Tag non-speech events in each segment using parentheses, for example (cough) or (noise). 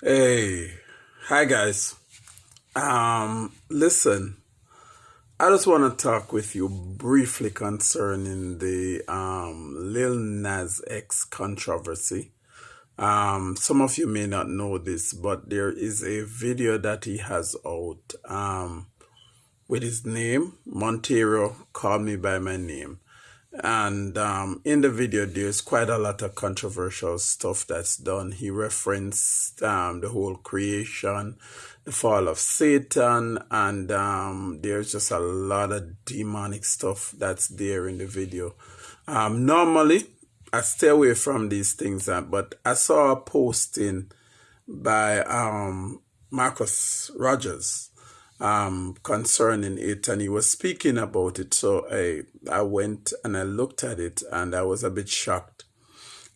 Hey, hi guys. Um, listen, I just want to talk with you briefly concerning the um Lil Nas X controversy. Um, some of you may not know this, but there is a video that he has out um with his name, Montero. Call me by my name. And um, in the video, there's quite a lot of controversial stuff that's done. He referenced um, the whole creation, the fall of Satan, and um, there's just a lot of demonic stuff that's there in the video. Um, normally, I stay away from these things, uh, but I saw a posting by um, Marcus Rogers um, concerning it, and he was speaking about it. So I I went and I looked at it, and I was a bit shocked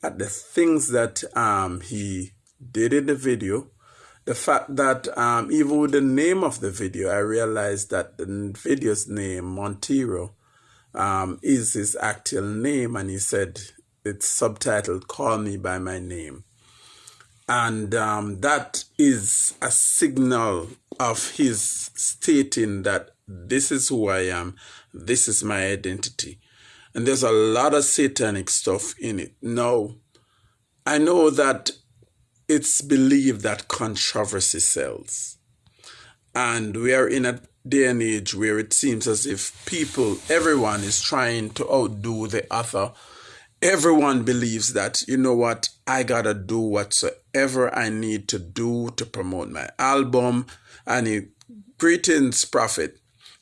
at the things that um, he did in the video. The fact that um, even with the name of the video, I realized that the video's name Montero um, is his actual name, and he said it's subtitled "Call Me by My Name." And um, that is a signal of his stating that this is who I am, this is my identity. And there's a lot of satanic stuff in it. Now, I know that it's believed that controversy sells. And we are in a day and age where it seems as if people, everyone is trying to outdo the other everyone believes that, you know what, I gotta do whatsoever I need to do to promote my album. I need greetings, prophet.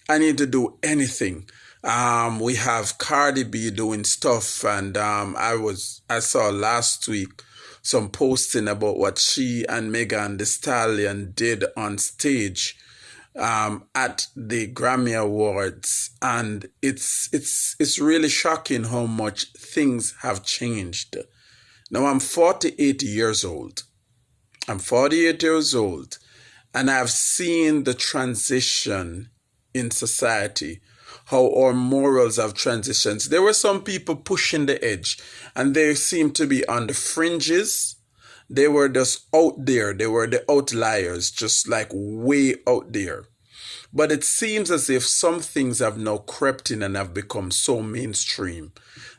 I need to do anything. Um, we have Cardi B doing stuff, and um, I was I saw last week some posting about what she and Megan Thee Stallion did on stage um, at the Grammy Awards, and it's it's it's really shocking how much things have changed. Now I'm 48 years old. I'm 48 years old, and I've seen the transition in society, how our morals have transitioned. There were some people pushing the edge, and they seemed to be on the fringes. They were just out there. They were the outliers, just like way out there. But it seems as if some things have now crept in and have become so mainstream.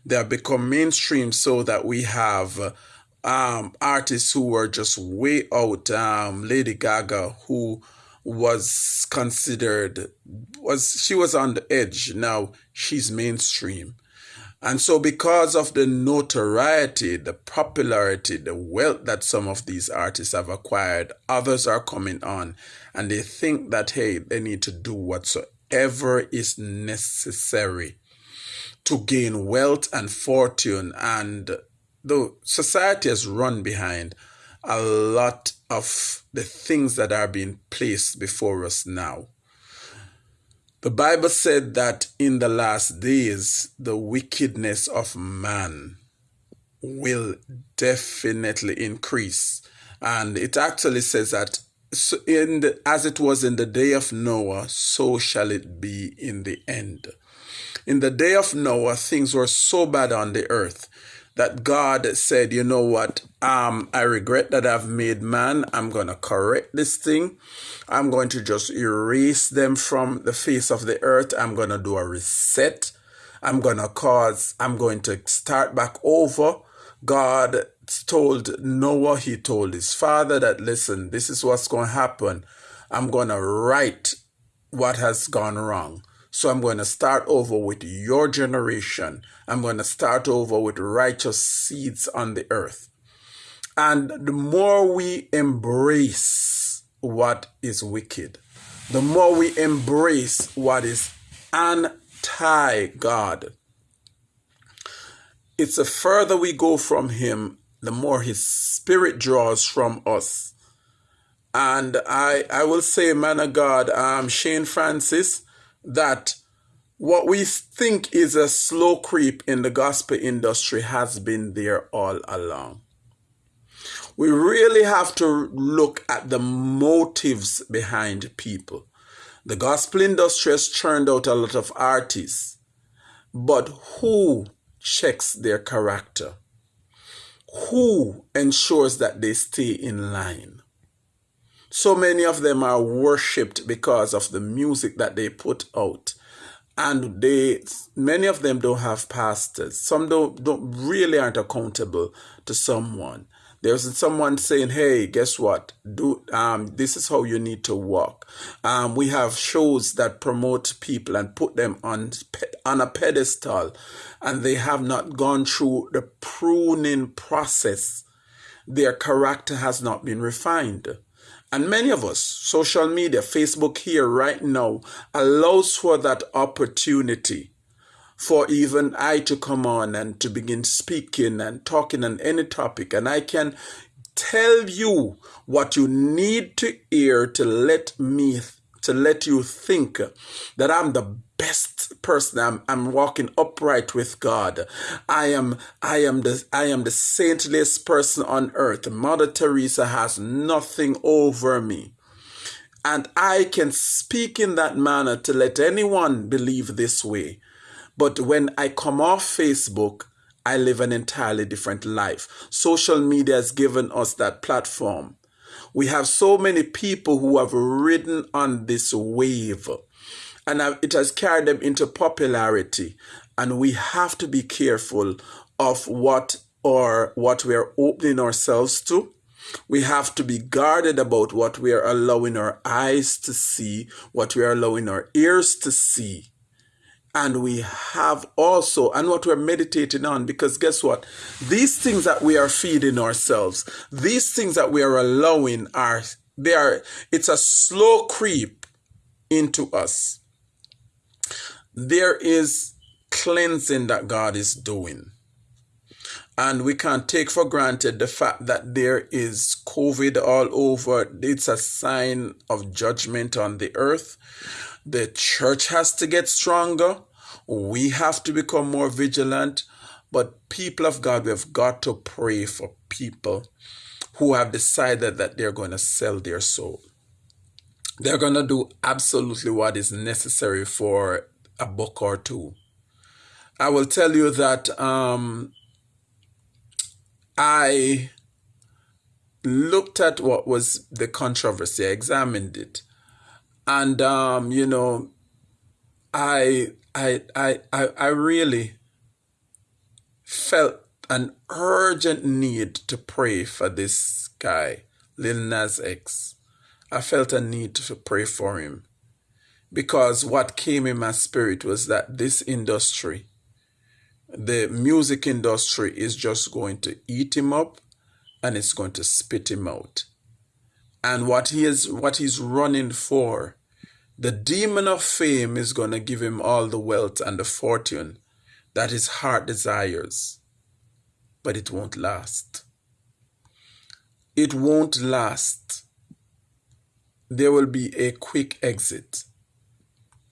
They have become mainstream so that we have um, artists who were just way out. Um, Lady Gaga, who was considered was she was on the edge. Now she's mainstream. And so, because of the notoriety, the popularity, the wealth that some of these artists have acquired, others are coming on and they think that, hey, they need to do whatsoever is necessary to gain wealth and fortune. And the society has run behind a lot of the things that are being placed before us now. The Bible said that in the last days, the wickedness of man will definitely increase. And it actually says that in the, as it was in the day of Noah, so shall it be in the end. In the day of Noah, things were so bad on the earth that God said, you know what, um, I regret that I've made man. I'm going to correct this thing. I'm going to just erase them from the face of the earth. I'm going to do a reset. I'm going to cause, I'm going to start back over. God told Noah, he told his father that, listen, this is what's going to happen. I'm going to right what has gone wrong. So I'm going to start over with your generation. I'm going to start over with righteous seeds on the earth. And the more we embrace what is wicked, the more we embrace what is anti God, it's the further we go from Him, the more His Spirit draws from us. And I, I will say, man of God, um, Shane Francis, that what we think is a slow creep in the gospel industry has been there all along. We really have to look at the motives behind people. The gospel industry has churned out a lot of artists, but who checks their character? Who ensures that they stay in line? So many of them are worshipped because of the music that they put out. And they many of them don't have pastors. Some don't don't really aren't accountable to someone. There's someone saying, "Hey, guess what? Do um, this is how you need to walk." Um, we have shows that promote people and put them on on a pedestal, and they have not gone through the pruning process. Their character has not been refined. And many of us, social media, Facebook here right now, allows for that opportunity for even I to come on and to begin speaking and talking on any topic. And I can tell you what you need to hear to let me, to let you think that I'm the best person. I'm, I'm walking upright with God. I am, I am the, I am the saintliest person on earth. Mother Teresa has nothing over me. And I can speak in that manner to let anyone believe this way. But when I come off Facebook, I live an entirely different life. Social media has given us that platform. We have so many people who have ridden on this wave and it has carried them into popularity. And we have to be careful of what or what we are opening ourselves to. We have to be guarded about what we are allowing our eyes to see, what we are allowing our ears to see and we have also and what we're meditating on because guess what? These things that we are feeding ourselves these things that we are allowing are they are it's a slow creep into us. There is cleansing that god is doing. And we can't take for granted the fact that there is covid all over. It's a sign of judgment on the earth the church has to get stronger. We have to become more vigilant. But people of God, we've got to pray for people who have decided that they're going to sell their soul. They're going to do absolutely what is necessary for a book or two. I will tell you that um, I looked at what was the controversy, I examined it, and um, you know, I I I I, I really felt an urgent need to pray for this guy, Lil Nas X. I felt a need to pray for him because what came in my spirit was that this industry, the music industry, is just going to eat him up and it's going to spit him out and what he is what he's running for the demon of fame is going to give him all the wealth and the fortune that his heart desires. But it won't last. It won't last. There will be a quick exit.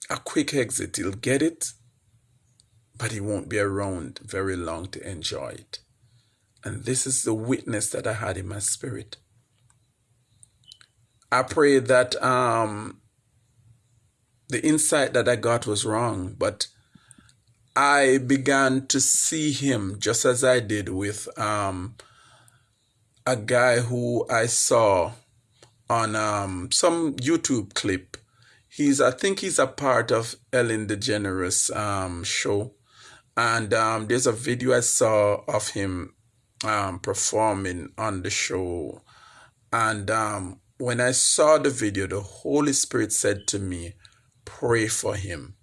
A quick exit. He'll get it but he won't be around very long to enjoy it. And this is the witness that I had in my spirit. I pray that um, the insight that I got was wrong, but I began to see him just as I did with um, a guy who I saw on um, some YouTube clip. He's, I think he's a part of Ellen DeGeneres um, show. And um, there's a video I saw of him um, performing on the show. And um, when I saw the video, the Holy Spirit said to me, Pray for him.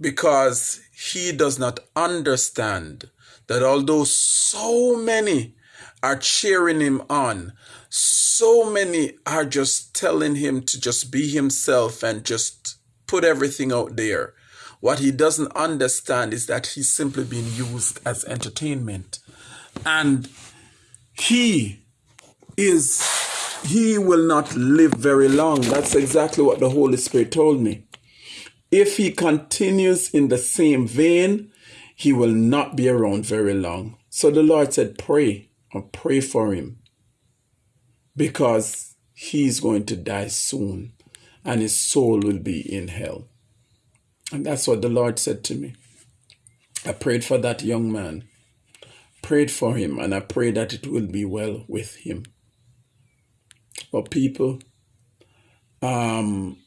Because he does not understand that although so many are cheering him on, so many are just telling him to just be himself and just put everything out there. What he doesn't understand is that he's simply being used as entertainment. And he is, he will not live very long. That's exactly what the Holy Spirit told me. If he continues in the same vein, he will not be around very long. So the Lord said, pray or pray for him because he's going to die soon and his soul will be in hell. And that's what the Lord said to me. I prayed for that young man, prayed for him, and I pray that it will be well with him. But people, um,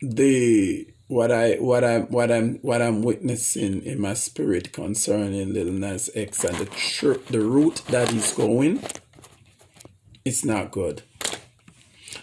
the what I what I what I'm what I'm witnessing in my spirit concerning Lil Nas X and the tr- the route that he's going, it's not good.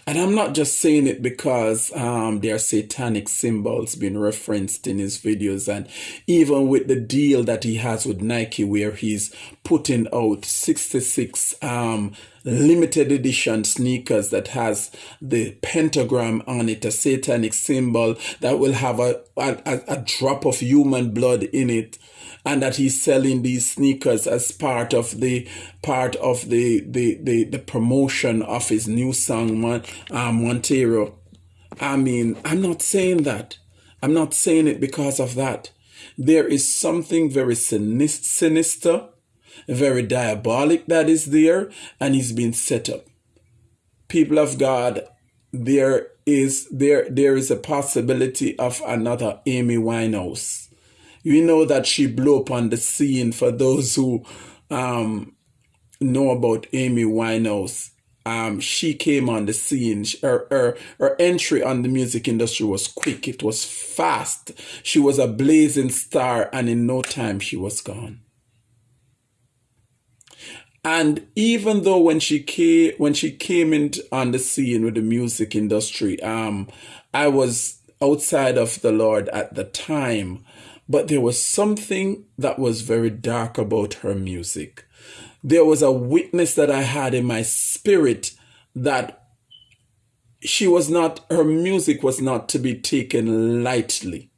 And I'm not just saying it because um, there are satanic symbols being referenced in his videos, and even with the deal that he has with Nike, where he's putting out 66 um, limited edition sneakers that has the pentagram on it, a satanic symbol that will have a, a, a drop of human blood in it and that he's selling these sneakers as part of the part of the the the, the promotion of his new song Mon, uh, Montero. I mean, I'm not saying that. I'm not saying it because of that. There is something very sinister, very diabolic that is there, and he's been set up. People of God, there is there there is a possibility of another Amy Winehouse you know that she blew up on the scene for those who um, know about Amy Winehouse. Um, she came on the scene. Her, her, her entry on the music industry was quick. It was fast. She was a blazing star, and in no time she was gone. And even though when she came when she came in on the scene with the music industry, um, I was outside of the Lord at the time. But there was something that was very dark about her music. There was a witness that I had in my spirit that she was not, her music was not to be taken lightly.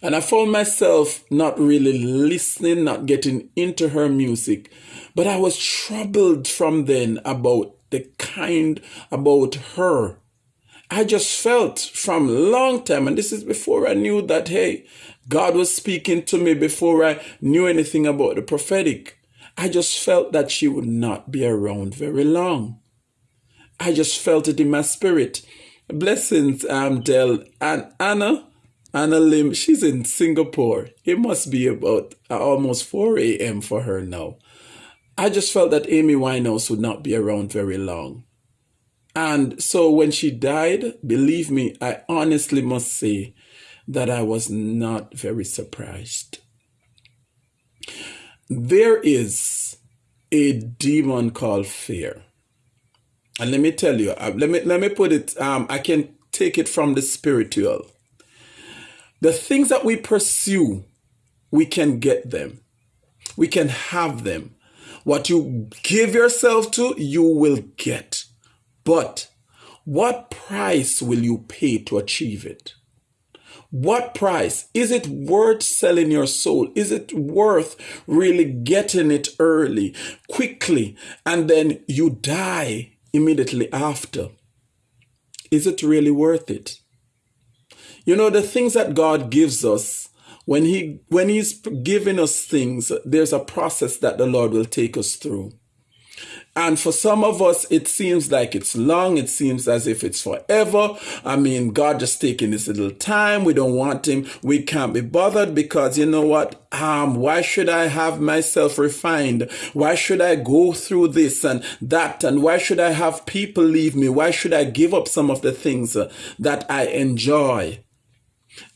And I found myself not really listening, not getting into her music. But I was troubled from then about the kind, about her. I just felt from long time, and this is before I knew that, hey, God was speaking to me before I knew anything about the prophetic. I just felt that she would not be around very long. I just felt it in my spirit. Blessings, um, Del and Anna, Anna Lim. She's in Singapore. It must be about uh, almost 4 a.m. for her now. I just felt that Amy Winehouse would not be around very long. And so when she died, believe me, I honestly must say that I was not very surprised. There is a demon called fear. And let me tell you, uh, let me let me put it um I can take it from the spiritual. The things that we pursue, we can get them. We can have them. What you give yourself to, you will get. But what price will you pay to achieve it? What price? Is it worth selling your soul? Is it worth really getting it early, quickly, and then you die immediately after? Is it really worth it? You know, the things that God gives us, when he when he's giving us things, there's a process that the Lord will take us through. And for some of us, it seems like it's long. It seems as if it's forever. I mean, God just taking this little time. We don't want him. We can't be bothered because you know what? Um, why should I have myself refined? Why should I go through this and that? And why should I have people leave me? Why should I give up some of the things uh, that I enjoy?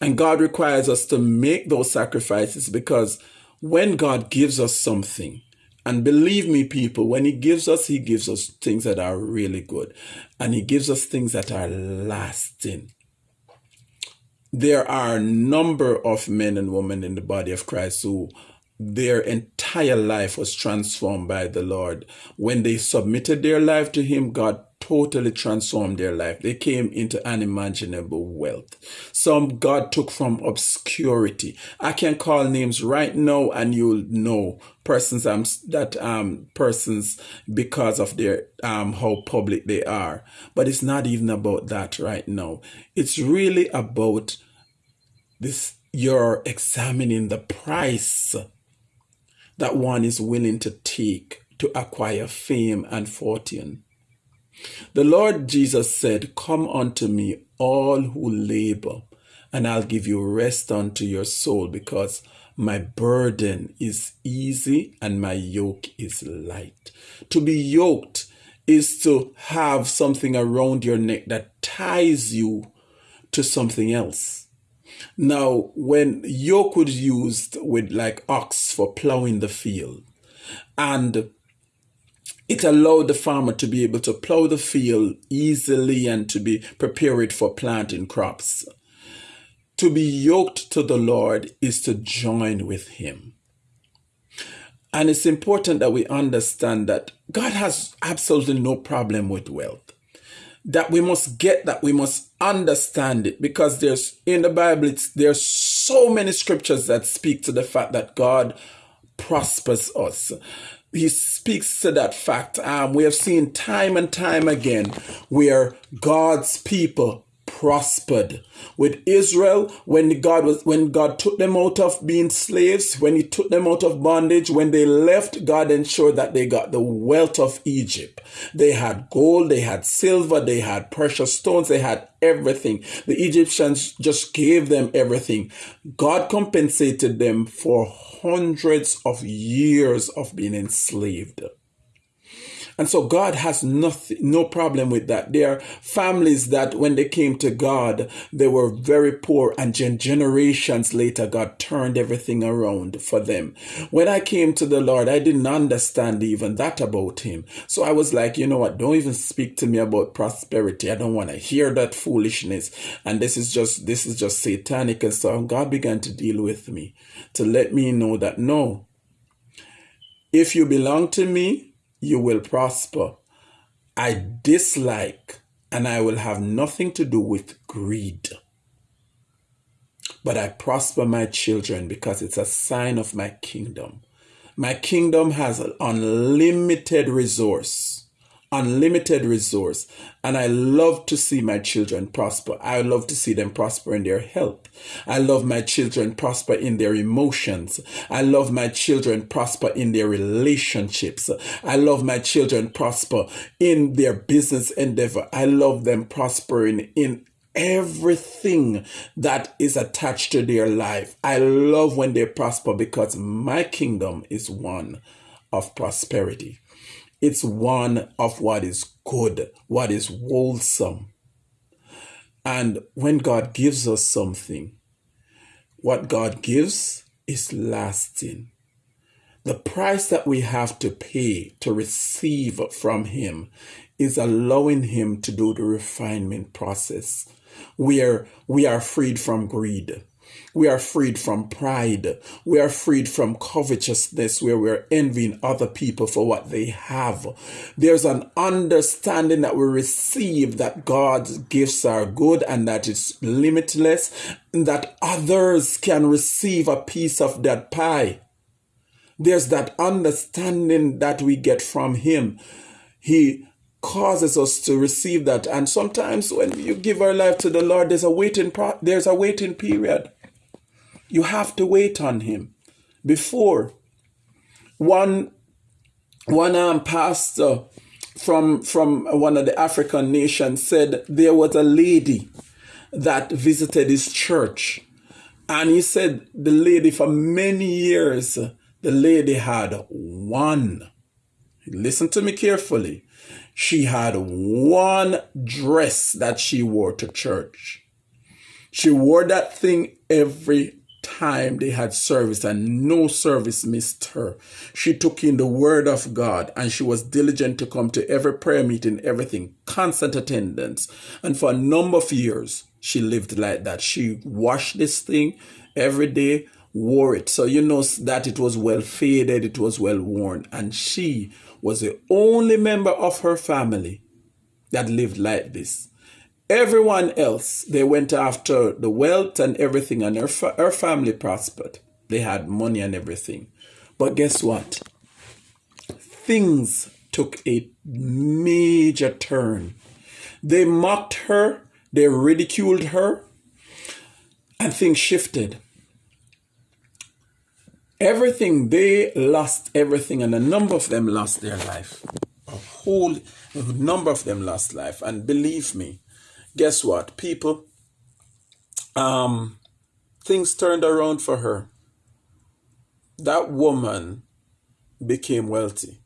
And God requires us to make those sacrifices because when God gives us something, and believe me, people, when He gives us, He gives us things that are really good. And He gives us things that are lasting. There are a number of men and women in the body of Christ who their entire life was transformed by the Lord. When they submitted their life to Him, God totally transformed their life. They came into unimaginable wealth. Some God took from obscurity. I can call names right now and you'll know persons um, that um persons because of their um how public they are. But it's not even about that right now. It's really about this you're examining the price that one is willing to take to acquire fame and fortune. The Lord Jesus said, Come unto me, all who labor, and I'll give you rest unto your soul, because my burden is easy and my yoke is light. To be yoked is to have something around your neck that ties you to something else. Now, when yoke was used with like ox for plowing the field, and it allowed the farmer to be able to plow the field easily and to be prepared for planting crops. To be yoked to the Lord is to join with Him. And it's important that we understand that God has absolutely no problem with wealth. That we must get that, we must understand it because there's in the Bible, it's, there's so many scriptures that speak to the fact that God prospers us. He speaks to that fact. Um, we have seen time and time again where God's people prospered. With Israel, when God was when God took them out of being slaves, when he took them out of bondage, when they left, God ensured that they got the wealth of Egypt. They had gold, they had silver, they had precious stones, they had everything. The Egyptians just gave them everything. God compensated them for hundreds of years of being enslaved. And so God has nothing, no problem with that. There are families that when they came to God, they were very poor and generations later, God turned everything around for them. When I came to the Lord, I didn't understand even that about him. So I was like, you know what? Don't even speak to me about prosperity. I don't want to hear that foolishness. And this is just, this is just satanic. And so God began to deal with me to let me know that no, if you belong to me, you will prosper. I dislike and I will have nothing to do with greed. But I prosper my children because it's a sign of my kingdom. My kingdom has unlimited resource unlimited resource. And I love to see my children prosper. I love to see them prosper in their health. I love my children prosper in their emotions. I love my children prosper in their relationships. I love my children prosper in their business endeavor. I love them prospering in everything that is attached to their life. I love when they prosper because my kingdom is one of prosperity. It's one of what is good, what is wholesome. And when God gives us something, what God gives is lasting. The price that we have to pay to receive from Him is allowing Him to do the refinement process where we are freed from greed. We are freed from pride. We are freed from covetousness where we're envying other people for what they have. There's an understanding that we receive that God's gifts are good and that it's limitless, and that others can receive a piece of that pie. There's that understanding that we get from Him. He causes us to receive that. And sometimes when you give our life to the Lord, there's a waiting pro- there's a waiting period. You have to wait on him. Before one one um, pastor from from one of the African nations said there was a lady that visited his church, and he said the lady for many years the lady had one. Listen to me carefully. She had one dress that she wore to church. She wore that thing every time they had service and no service missed her. She took in the word of God and she was diligent to come to every prayer meeting, everything, constant attendance. And for a number of years, she lived like that. She washed this thing every day, wore it. So you know that it was well faded, it was well worn. And she was the only member of her family that lived like this. Everyone else, they went after the wealth and everything, and her, fa- her family prospered. They had money and everything. But guess what? Things took a major turn. They mocked her, they ridiculed her, and things shifted. Everything, they lost everything, and a number of them lost their life. A whole a number of them lost life. And believe me, guess what, people? Um, things turned around for her. That woman became wealthy.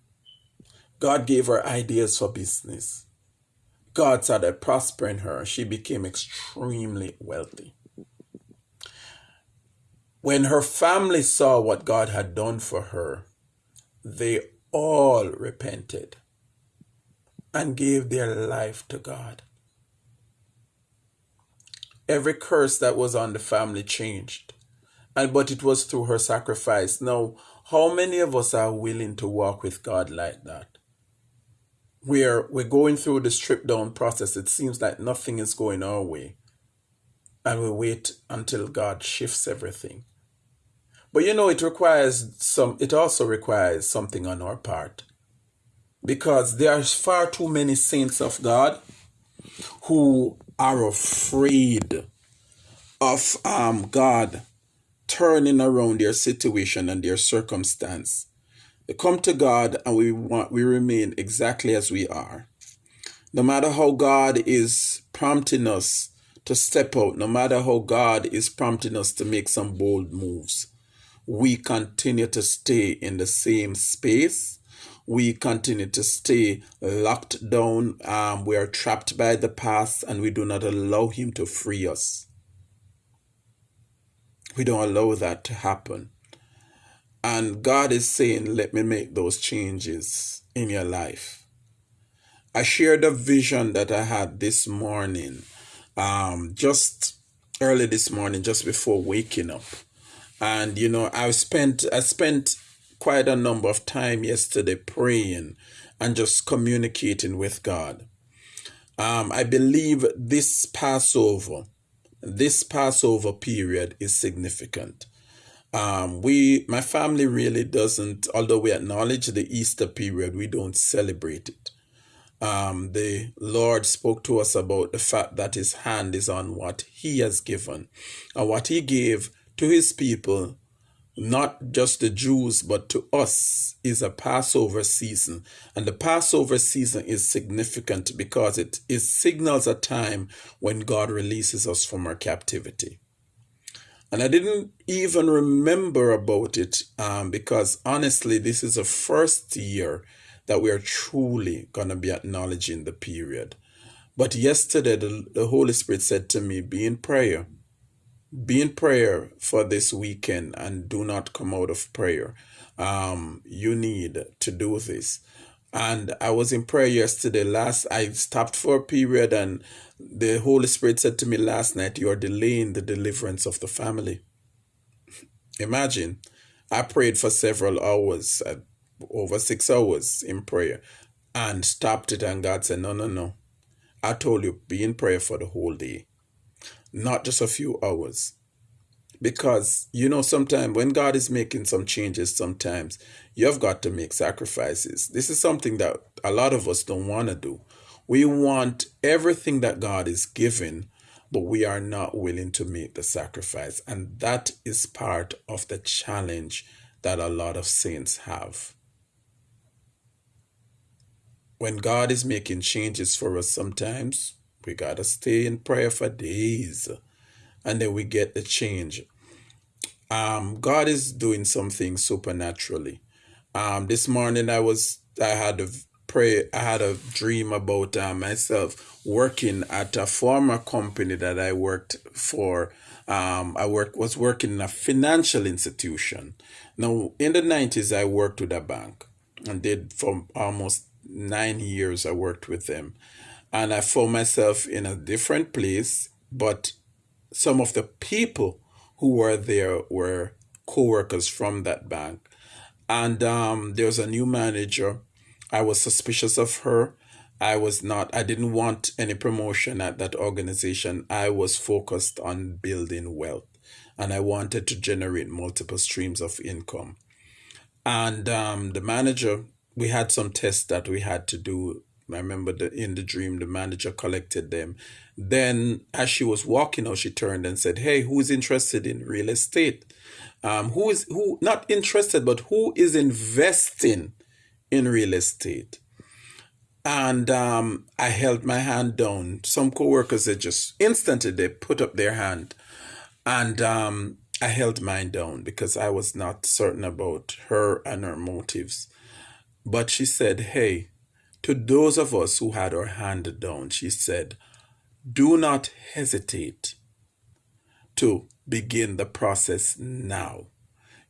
God gave her ideas for business. God started prospering her. She became extremely wealthy. When her family saw what God had done for her, they all repented and gave their life to God. Every curse that was on the family changed. And but it was through her sacrifice. Now, how many of us are willing to walk with God like that? Where we're going through the strip down process, it seems like nothing is going our way. And we wait until God shifts everything. But you know, it requires some, it also requires something on our part. Because there are far too many saints of God who are afraid of um, God turning around their situation and their circumstance. They come to God and we want we remain exactly as we are. No matter how God is prompting us to step out, no matter how God is prompting us to make some bold moves, we continue to stay in the same space. We continue to stay locked down. Um, we are trapped by the past and we do not allow Him to free us. We don't allow that to happen. And God is saying, let me make those changes in your life. I shared a vision that I had this morning, um, just early this morning, just before waking up and you know I've spent i spent quite a number of time yesterday praying and just communicating with god um, i believe this passover this passover period is significant um, we my family really doesn't although we acknowledge the easter period we don't celebrate it um, the Lord spoke to us about the fact that His hand is on what He has given. And what He gave to his people, not just the Jews, but to us, is a Passover season. And the Passover season is significant because it, it signals a time when God releases us from our captivity. And I didn't even remember about it um, because honestly, this is the first year that we are truly going to be acknowledging the period. But yesterday, the, the Holy Spirit said to me, Be in prayer be in prayer for this weekend and do not come out of prayer. Um, you need to do this. And I was in prayer yesterday. Last, I stopped for a period, and the Holy Spirit said to me last night, You are delaying the deliverance of the family. Imagine, I prayed for several hours, uh, over six hours in prayer, and stopped it. And God said, No, no, no. I told you, be in prayer for the whole day not just a few hours. Because, you know, sometimes when God is making some changes, sometimes you've got to make sacrifices. This is something that a lot of us don't want to do. We want everything that God is giving, but we are not willing to make the sacrifice. And that is part of the challenge that a lot of saints have. When God is making changes for us, sometimes we got to stay in prayer for days and then we get the change. Um, God is doing something supernaturally. Um, this morning I was, I had a pray, I had a dream about uh, myself working at a former company that I worked for. Um, I work was working in a financial institution. Now, in the 90s, I worked with a bank and did for almost nine years. I worked with them and I found myself in a different place, but some of the people who were there were co-workers from that bank. And um, there was a new manager. I was suspicious of her. I was not, I didn't want any promotion at that organization. I was focused on building wealth and I wanted to generate multiple streams of income. And um, the manager, we had some tests that we had to do I remember the, in the dream, the manager collected them. Then, as she was walking out, she turned and said, "Hey, who's interested in real estate? Um, who is who not interested, but who is investing in real estate?" And um, I held my hand down. Some coworkers they just instantly they put up their hand, and um, I held mine down because I was not certain about her and her motives. But she said, Hey, to those of us who had our hand down, she said, Do not hesitate to begin the process now.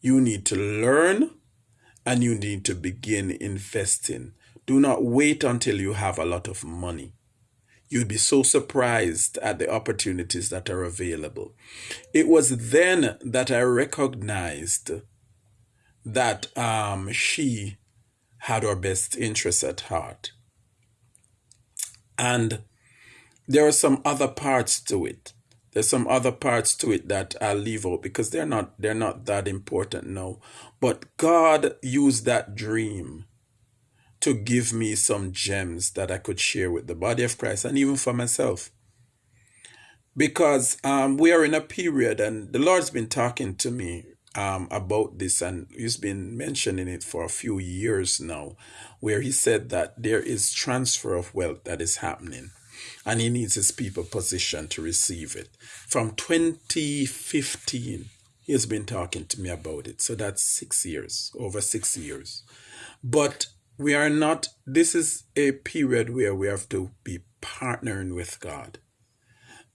You need to learn and you need to begin investing. Do not wait until you have a lot of money. You'd be so surprised at the opportunities that are available. It was then that I recognized that um, she had our best interests at heart. And there are some other parts to it. There's some other parts to it that I'll leave out because they're not they're not that important now. But God used that dream to give me some gems that I could share with the body of Christ and even for myself. Because um, we are in a period, and the Lord's been talking to me um, about this, and He's been mentioning it for a few years now, where He said that there is transfer of wealth that is happening and he needs his people positioned to receive it. From 2015, he has been talking to me about it. So that's six years, over six years. But we are not, this is a period where we have to be partnering with God.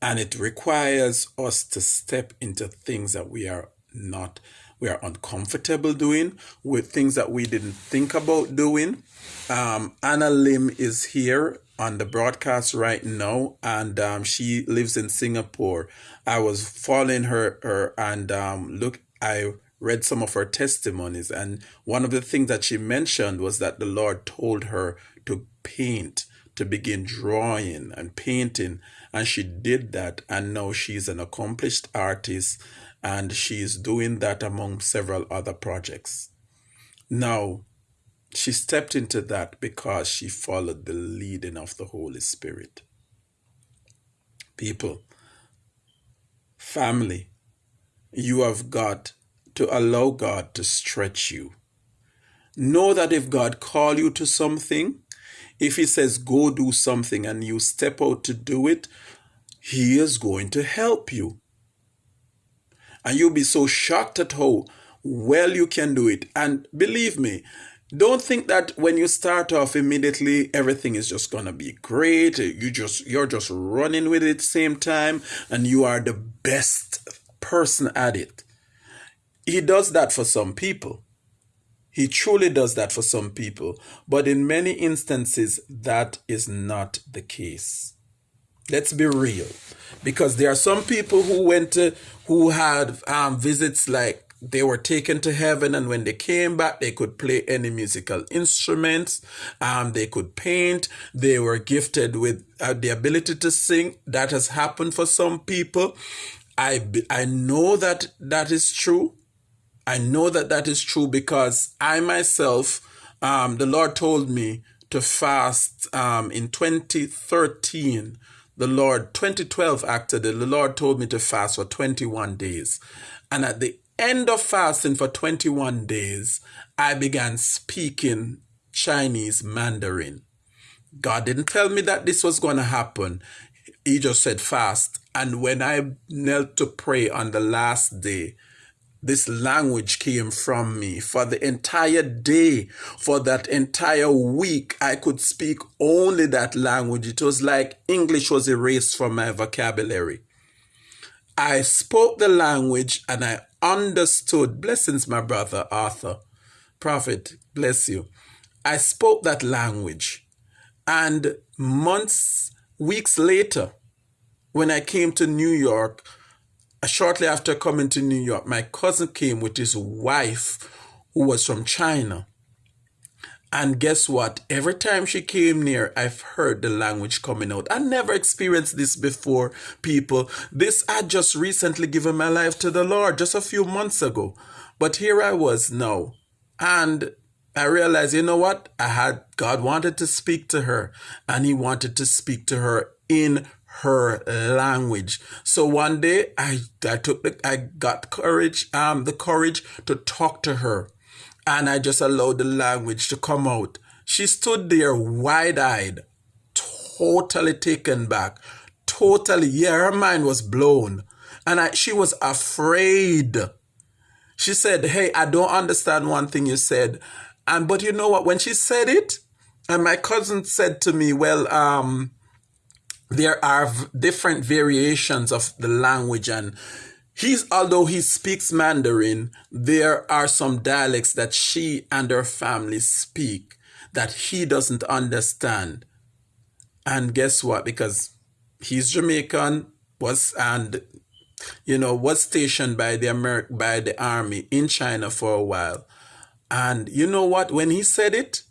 And it requires us to step into things that we are not, we are uncomfortable doing, with things that we didn't think about doing. Um, Anna Lim is here on the broadcast right now, and um, she lives in Singapore. I was following her, her and um, look, I read some of her testimonies, and one of the things that she mentioned was that the Lord told her to paint, to begin drawing and painting, and she did that, and now she's an accomplished artist, and she is doing that among several other projects. Now, she stepped into that because she followed the leading of the Holy Spirit. People, family, you have got to allow God to stretch you. Know that if God call you to something, if he says go do something and you step out to do it, he is going to help you. And you'll be so shocked at how well you can do it. And believe me, don't think that when you start off immediately everything is just gonna be great. You just you're just running with it same time and you are the best person at it. He does that for some people. He truly does that for some people. But in many instances that is not the case. Let's be real. Because there are some people who went to who had um, visits like they were taken to heaven and when they came back they could play any musical instruments um, they could paint they were gifted with uh, the ability to sing. That has happened for some people. I i know that that is true. I know that that is true because i myself um, the lord told me to fast um, in 2013 the lord 2012 actually the lord told me to fast for 21 days and at the end of fasting for 21 days, I began speaking Chinese Mandarin. God didn't tell me that this was going to happen. He just said fast. And when I knelt to pray on the last day, this language came from me for the entire day, for that entire week. I could speak only that language. It was like English was erased from my vocabulary. I spoke the language and I understood. Blessings, my brother Arthur. Prophet, bless you. I spoke that language. And months, weeks later, when I came to New York, Uh, shortly after coming to New York, my cousin came with his wife, who was from China. And guess what? Every time she came near, I've heard the language coming out. I never experienced this before, people. This I just recently given my life to the Lord just a few months ago. But here I was now. And I realized, you know what? I had God wanted to speak to her, and He wanted to speak to her in her language. So one day I I took the I got courage, um, the courage to talk to her and I just allowed the language to come out. She stood there wide eyed, totally taken back, totally, yeah, her mind was blown. And I, she was afraid. She said, Hey, I don't understand one thing you said. And but you know what? When she said it, and my cousin said to me, "Well, um, there are different variations of the language and he's although he speaks mandarin there are some dialects that she and her family speak that he doesn't understand. And guess what? Because he's jamaican was and you know was stationed by the Ameri- by the army in china for a while. And you know what? When he said it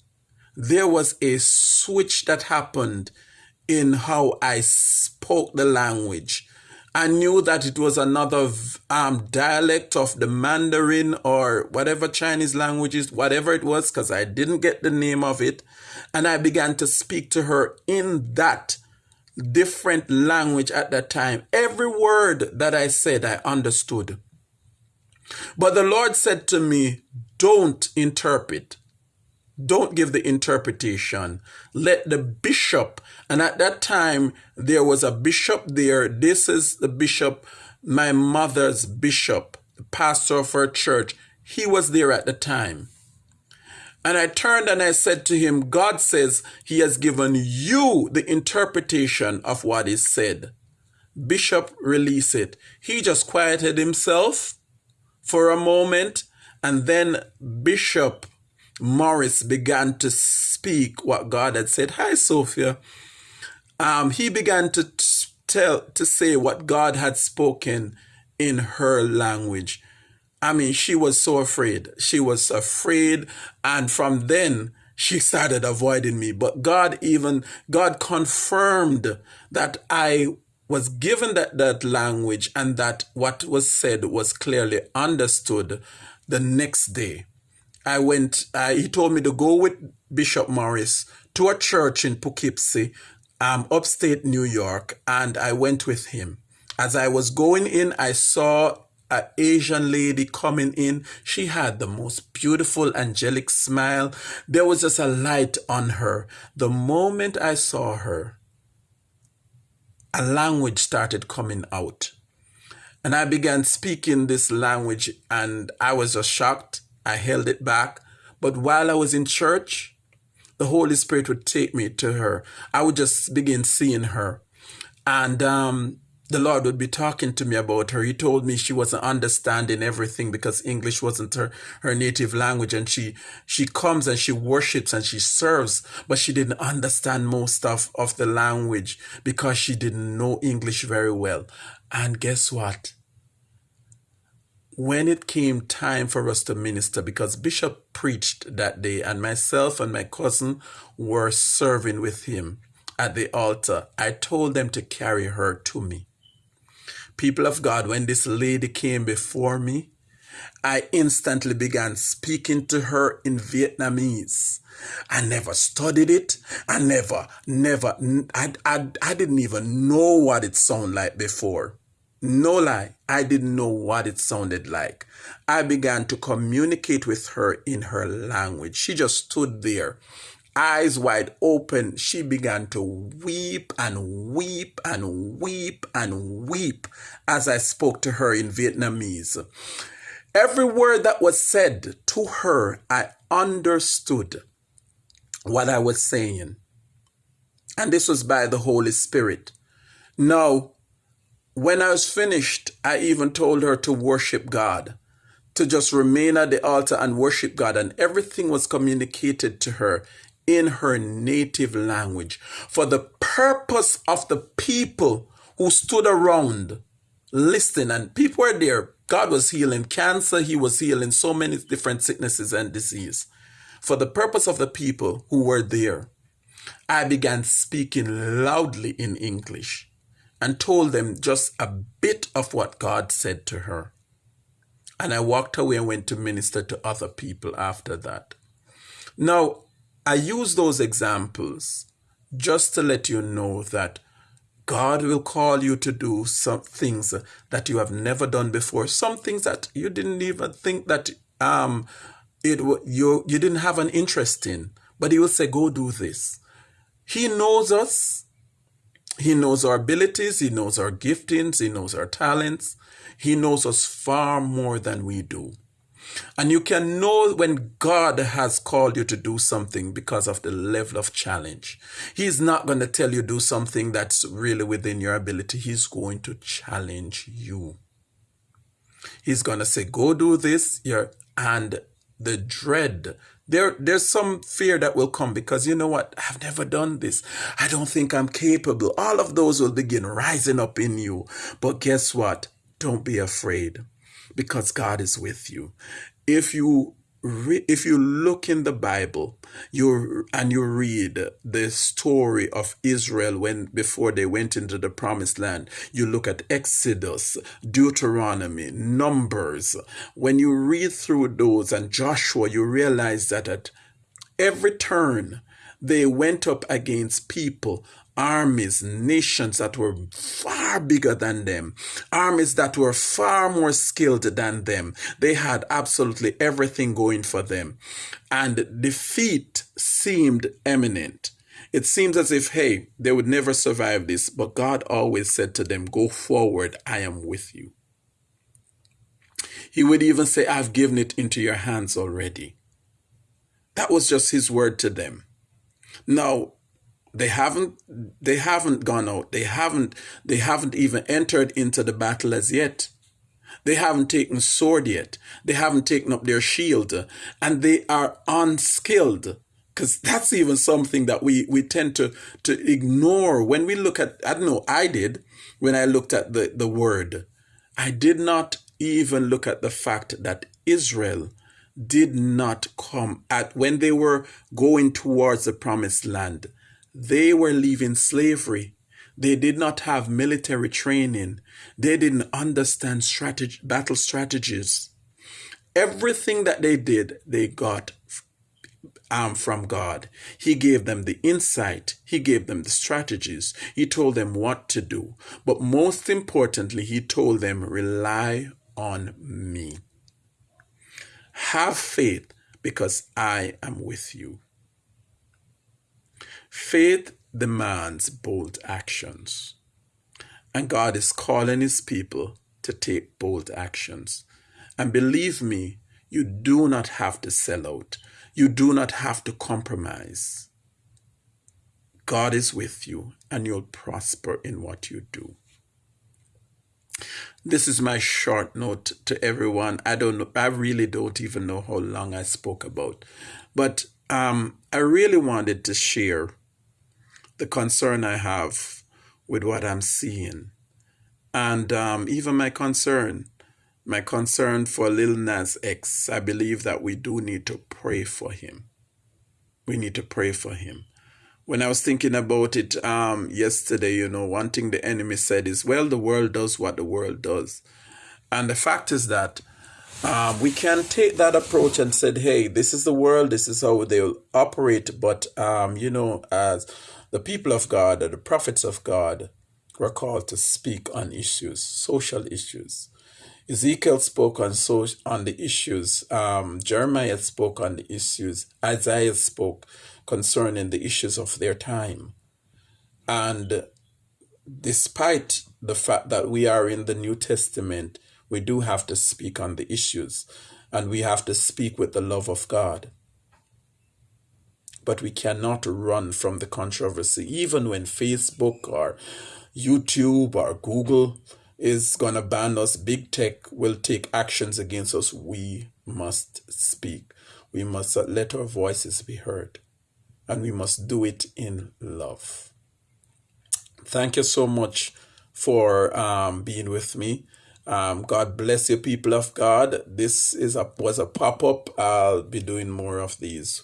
there was a switch that happened in how I spoke the language. I knew that it was another um, dialect of the Mandarin or whatever Chinese language is, whatever it was, because I didn't get the name of it. And I began to speak to her in that different language at that time. Every word that I said, I understood. But the Lord said to me, Don't interpret. Don't give the interpretation. Let the bishop, and at that time there was a bishop there. This is the bishop, my mother's bishop, the pastor of her church. He was there at the time. And I turned and I said to him, God says he has given you the interpretation of what is said. Bishop, release it. He just quieted himself for a moment and then Bishop Morris began to speak what God had said. Hi, Sophia. Um, he began to tell, to say what God had spoken in her language. I mean, she was so afraid. She was afraid. And from then, she (laughs) started avoiding me. But God even, God confirmed that I was given that, that language and that what was said was clearly understood the next day. I went, uh, he told me to go with Bishop Morris to a church in Poughkeepsie, um, upstate New York, and I went with him. As I was going in, I saw an Asian lady coming in. She had the most beautiful angelic smile. There was just a light on her. The moment I saw her, a language started coming out. And I began speaking this language, and I was just shocked I held it back. But while I was in church, the Holy Spirit would take me to her. I would just begin seeing her. And um, the Lord would be talking to me about her. He told me she wasn't understanding everything because English wasn't her, her native language. And she, she comes and she worships and she serves, but she didn't understand most of, of the language because she didn't know English very well. And guess what? When it came time for us to minister, because Bishop preached that day, and myself and my cousin were serving with him at the altar, I told them to carry her to me. People of God, when this lady came before me, I instantly began speaking to her in Vietnamese. I never studied it. I never, never, I, I, I didn't even know what it sounded like before. No lie, I didn't know what it sounded like. I began to communicate with her in her language. She just stood there, eyes wide open. She began to weep and weep and weep and weep as I spoke to her in Vietnamese. Every word that was said to her, I understood what I was saying. And this was by the Holy Spirit. Now, when I was finished, I even told her to worship God, to just remain at the altar and worship God, and everything was communicated to her in her native language for the purpose of the people who stood around listening. And people were there. God was healing cancer, He was healing so many different sicknesses and disease. For the purpose of the people who were there, I began speaking loudly in English and told them just a bit of what God said to her. And I walked away and went to minister to other people after that. Now, I use those examples just to let you know that God will call you to do some things that you have never done before, some things that you didn't even think that um it you you didn't have an interest in, but He will say, "Go do this." He knows us. He knows our abilities, He knows our giftings, He knows our talents. He knows us far more than we do. And you can know when God has called you to do something because of the level of challenge. He's not going to tell you do something that's really within your ability. He's going to challenge you. He's going to say, go do this. and the dread there there's some fear that will come because you know what? I've never done this. I don't think i'm capable. All of those will begin rising up in you. But guess what? Don't be afraid because god is with you. If you re- if you look in the Bible, you and you read the story of Israel when before they went into the promised land, you look at Exodus, Deuteronomy, Numbers. When you read through those and Joshua, you realize that at every turn they went up against people armies, nations that were far bigger than them, armies that were far more skilled than them. They had absolutely everything going for them. And defeat seemed imminent. It seems as if, hey, they would never survive this, but God always said to them, Go forward, I am with you. He would even say, I've given it into your hands already. That was just his word to them. Now, they haven't they haven't gone out. They haven't they haven't even entered into the battle as yet. They haven't taken sword yet. They haven't taken up their shield. And they are unskilled. Because that's even something that we, we tend to, to ignore when we look at, I don't know, I did when I looked at the, the word. I did not even look at the fact that Israel did not come at when they were going towards the promised land they were leaving slavery. They did not have military training. They didn't understand strategy, battle strategies. Everything that they did, they got um, from God. He gave them the insight. He gave them the strategies. He told them what to do. But most importantly, he told them, rely on me. Have faith because I am with you. Faith demands bold actions. And God is calling his people to take bold actions. And believe me, you do not have to sell out. You do not have to compromise. God is with you and you'll prosper in what you do. This is my short note to everyone. I don't know, I really don't even know how long I spoke about. But um, I really wanted to share the concern I have with what I'm seeing. And um, even my concern, my concern for Lil Nas X, I believe that we do need to pray for him. We need to pray for him. When I was thinking about it um, yesterday, you know, one thing the enemy said is, well, the world does what the world does. And the fact is that um, we can take that approach and said, hey, this is the world, this is how they'll operate. But, um, you know, as the people of God, or the prophets of God, were called to speak on issues, social issues. Ezekiel spoke on so on the issues. Um, Jeremiah spoke on the issues. Isaiah spoke concerning the issues of their time. And despite the fact that we are in the New Testament, we do have to speak on the issues, and we have to speak with the love of God but we cannot run from the controversy. Even when Facebook or YouTube or Google is going to ban us, big tech will take actions against us. We must speak. We must let our voices be heard. And we must do it in love. Thank you so much for um, being with me. Um, God bless you, people of God. This is a was a pop up. I'll be doing more of these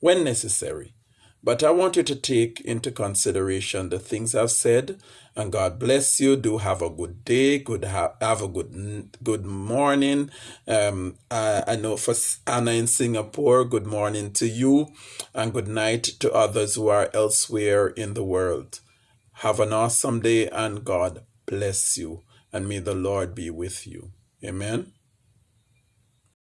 when necessary. But I want you to take into consideration the things I've said, and God bless you. Do have a good day. Good ha- have a good good morning. Um, I, I know for Anna in Singapore, good morning to you, and good night to others who are elsewhere in the world. Have an awesome day, and God bless you, and may the Lord be with you. Amen.